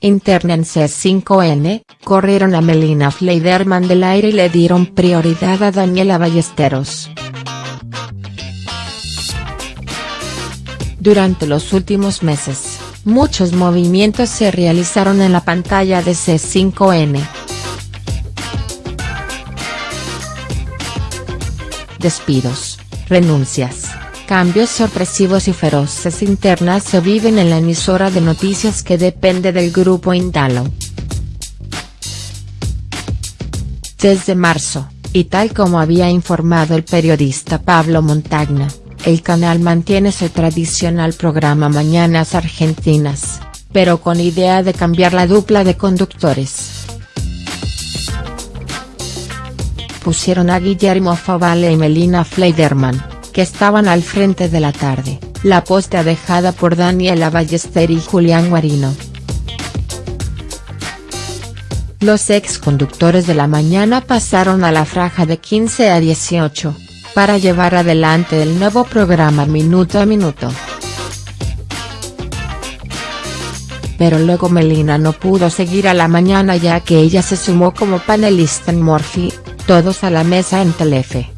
interna en C5N, corrieron a Melina Fleiderman del aire y le dieron prioridad a Daniela Ballesteros. Durante los últimos meses, muchos movimientos se realizaron en la pantalla de C5N. Despidos, renuncias, cambios sorpresivos y feroces internas se viven en la emisora de noticias que depende del grupo Indalo. Desde marzo, y tal como había informado el periodista Pablo Montagna, el canal mantiene su tradicional programa Mañanas Argentinas, pero con idea de cambiar la dupla de conductores. Pusieron a Guillermo Favale y Melina Fleiderman, que estaban al frente de la tarde, la posta dejada por Daniela Ballester y Julián Guarino. Los ex conductores de la mañana pasaron a la franja de 15 a 18, para llevar adelante el nuevo programa Minuto a Minuto. Pero luego Melina no pudo seguir a la mañana ya que ella se sumó como panelista en Morphy, todos a la mesa en Telefe.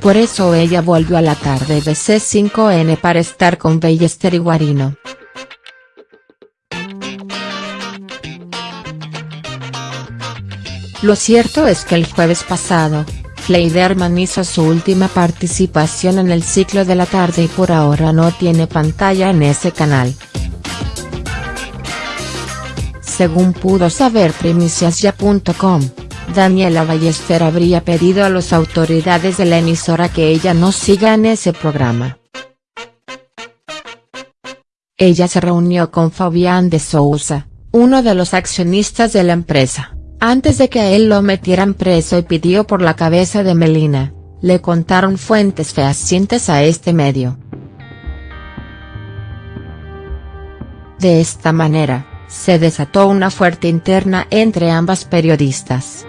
Por eso ella volvió a la tarde de C5N para estar con Ballester y Guarino. Lo cierto es que el jueves pasado, Fleiderman hizo su última participación en el ciclo de la tarde y por ahora no tiene pantalla en ese canal. Según pudo saber primiciasya.com, Daniela Ballester habría pedido a las autoridades de la emisora que ella no siga en ese programa. Ella se reunió con Fabián de Sousa, uno de los accionistas de la empresa antes de que a él lo metieran preso y pidió por la cabeza de Melina, le contaron fuentes fehacientes a este medio. De esta manera, se desató una fuerte interna entre ambas periodistas.